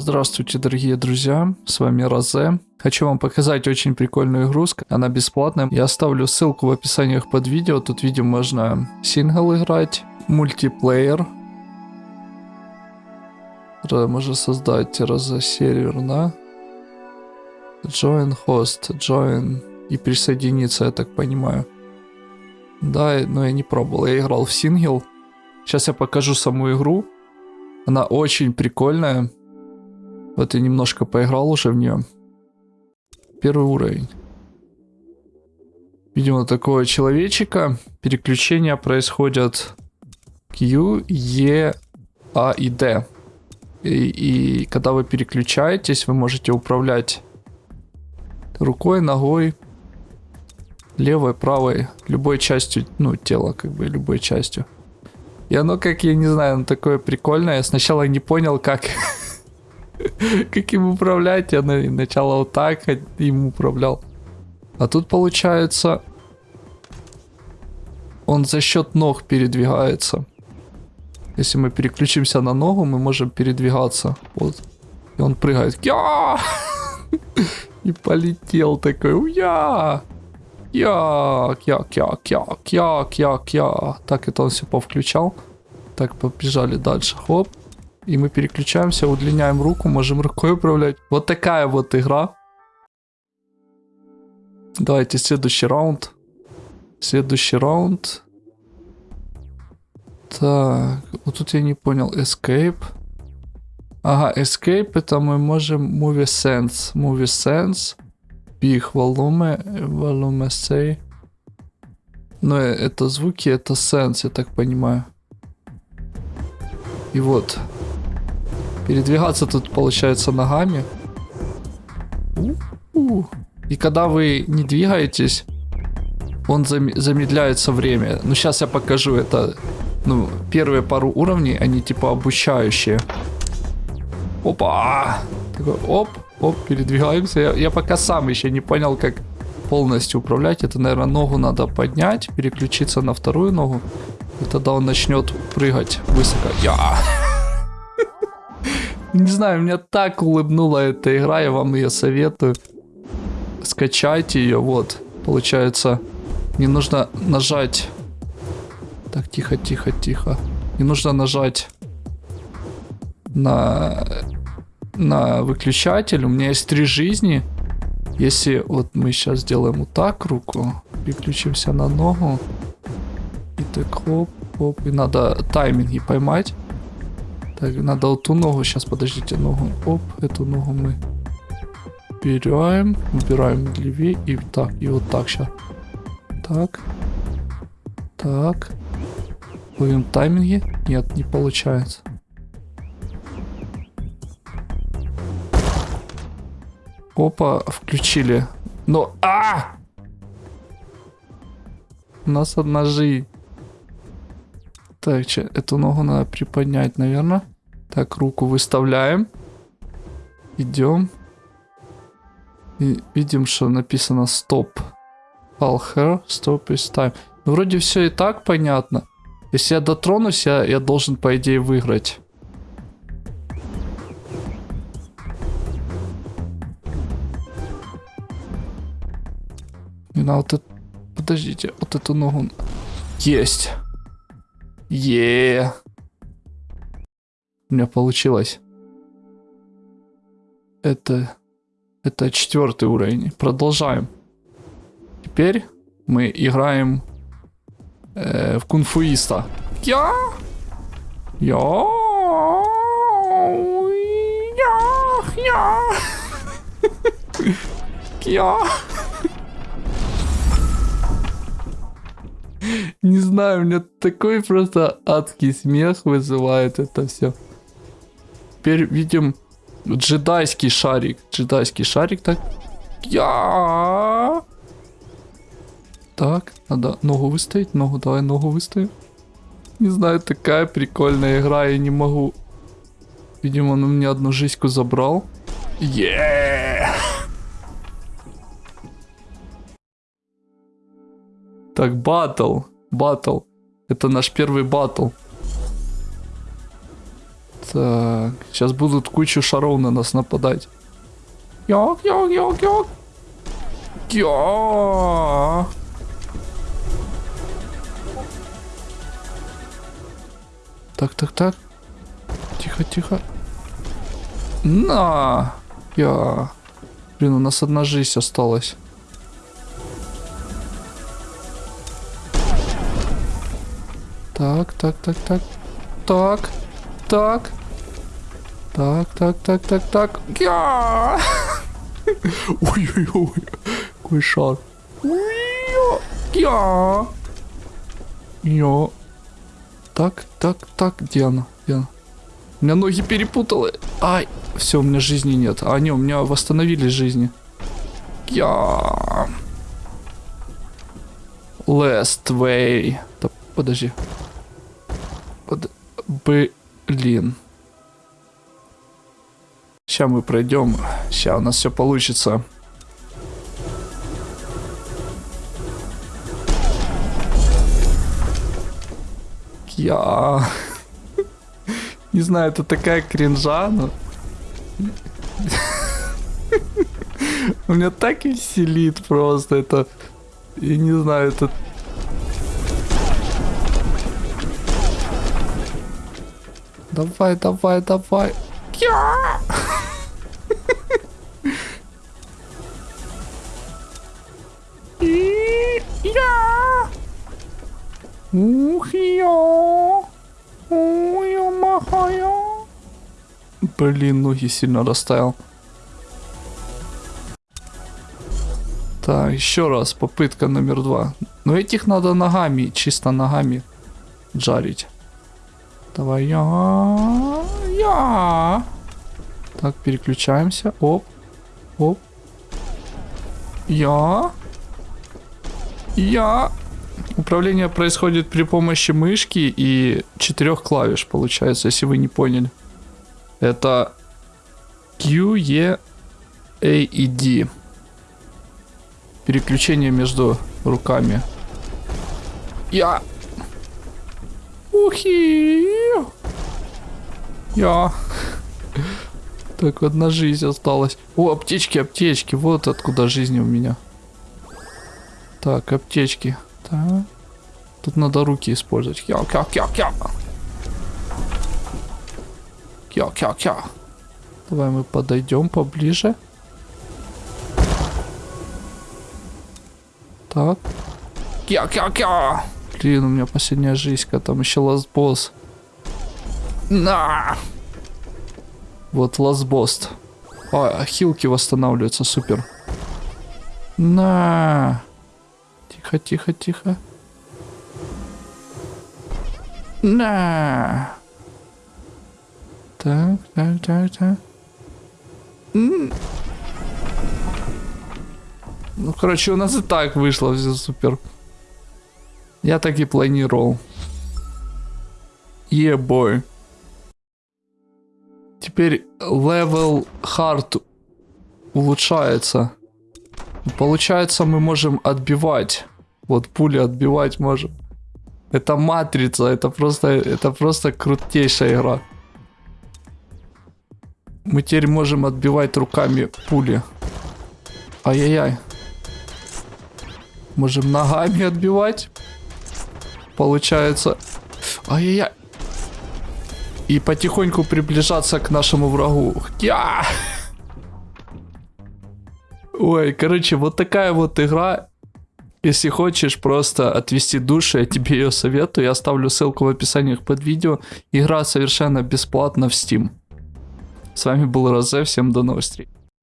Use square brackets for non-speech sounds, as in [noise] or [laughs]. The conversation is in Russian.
Здравствуйте, дорогие друзья, с вами Розе. Хочу вам показать очень прикольную игру, она бесплатная. Я оставлю ссылку в описании под видео, тут видео можно сингл играть, мультиплеер. Можно создать Розе сервер на Join host, join и присоединиться, я так понимаю. Да, но я не пробовал, я играл в сингл. Сейчас я покажу саму игру. Она очень прикольная. Вот я немножко поиграл уже в нее. Первый уровень. Видимо, такого человечика. Переключения происходят Q, E, A и D. И, и когда вы переключаетесь, вы можете управлять рукой, ногой, левой, правой, любой частью, ну, тела, как бы, любой частью. И оно, как, я не знаю, оно такое прикольное. Я сначала не понял, как [laughs] [laughs] как им управлять. Я начало вот так им управлял. А тут получается... Он за счет ног передвигается. Если мы переключимся на ногу, мы можем передвигаться. Вот. И он прыгает. Я! [laughs] И полетел такой. Уя! Як, як, як, як, як, як, я. Так, это он все повключал. Так, побежали дальше. Хоп. И мы переключаемся, удлиняем руку, можем рукой управлять. Вот такая вот игра. Давайте следующий раунд. Следующий раунд. Так, вот тут я не понял. Escape. Ага, Escape это мы можем Movie Sense. Movie Sense. Big Volume. Volume Say. Но это звуки, это Sense, я так понимаю. И вот. Передвигаться тут получается ногами. И когда вы не двигаетесь, он зам замедляется время. Ну, сейчас я покажу это. Ну, первые пару уровней, они типа обучающие. Опа! Такой, оп, оп, передвигаемся. Я, я пока сам еще не понял, как полностью управлять. Это, наверное, ногу надо поднять, переключиться на вторую ногу. И тогда он начнет прыгать высоко. Я! Не знаю, меня так улыбнула эта игра, я вам ее советую. Скачайте ее, вот. Получается, не нужно нажать... Так, тихо, тихо, тихо. Не нужно нажать на, на выключатель. У меня есть три жизни. Если вот мы сейчас сделаем вот так руку, переключимся на ногу. И так хоп, хоп. И надо тайминги поймать. Так, надо вот ту ногу. Сейчас, подождите, ногу. Оп, эту ногу мы убираем. Убираем левее. И так, и вот так сейчас. Так. Так. Ловим тайминги. Нет, не получается. Опа, включили. Но... А! У нас одна жизнь. Так, че, эту ногу надо приподнять, наверное. Так, руку выставляем. Идем. И видим, что написано стоп. All hair, stop is time. Ну, вроде все и так понятно. Если я дотронусь, я, я должен, по идее, выиграть. И на вот это... Подождите, вот эту ногу... Есть. Е. У меня получилось. Это... Это четвертый уровень. Продолжаем. Теперь мы играем э, в кунфуиста. Я! Я! Я! Я! [laughs] Я! Не знаю, у меня такой просто адский смех вызывает это все. Теперь видим джедайский шарик. Джедайский шарик так. Я. Так, надо ногу выставить. Ногу, давай ногу выставим. Не знаю, такая прикольная игра, я не могу. Видимо, он у меня одну жизньку забрал. Yeah! Так, батл. Батл. Это наш первый батл. Так, сейчас будут кучу шаров на нас нападать. Йок, йок, йок, йок. Йо. Так, так, так. Тихо, тихо. На! Я. Блин, у нас одна жизнь осталась. Так, так, так, так. Так. Так. Так, так, так, так, так. Я! [laughs] Ой-ой-ой. Какой шар. Я! Йо. Так, так, так, где она? Где она? У меня ноги перепутала. Ай, все, у меня жизни нет. А, не, у меня восстановились жизни. Я. Last way. Да, подожди. Блин. Сейчас мы пройдем. Сейчас у нас все получится. Я... [laughs] Не знаю, это такая кринжа, но... [laughs] У меня так веселит просто это... Я не знаю, это... Давай, давай, давай. Блин, ноги сильно расставил. Так, еще раз, попытка номер два. Но этих надо ногами, чисто ногами жарить. Давай я, я. Так, переключаемся. Оп, оп. Я. Я. Управление происходит при помощи мышки и четырех клавиш, получается, если вы не поняли. Это Q, E, A и D. Переключение между руками. Я. Ухи. Я. Так, одна жизнь осталась. О, аптечки, аптечки. Вот откуда жизни у меня. Так, аптечки. Так. Тут надо руки использовать. Кя, кя, кя, кя. Кя, кя, кя. Давай мы подойдем поближе. Так. Кя, кя, кя. Блин, у меня последняя жизнь, там еще ласт босс. На! Вот ласт босс. А, хилки восстанавливаются, супер. На! Тихо, тихо, тихо. На. Так, так, так, так. Ну, короче, у нас и так вышло все супер. Я так и планировал. Yeah, boy. Теперь level hard улучшается. Получается, мы можем отбивать. Вот пули отбивать можем. Это матрица, это просто, это просто крутейшая игра. Мы теперь можем отбивать руками пули. Ай-яй-яй. Можем ногами отбивать. Получается. Ай-яй-яй. И потихоньку приближаться к нашему врагу. Я! Ой, короче, вот такая вот игра. Если хочешь просто отвести душу, я тебе ее советую. Я оставлю ссылку в описании под видео. Игра совершенно бесплатна в Steam. С вами был Розе, всем до новых встреч.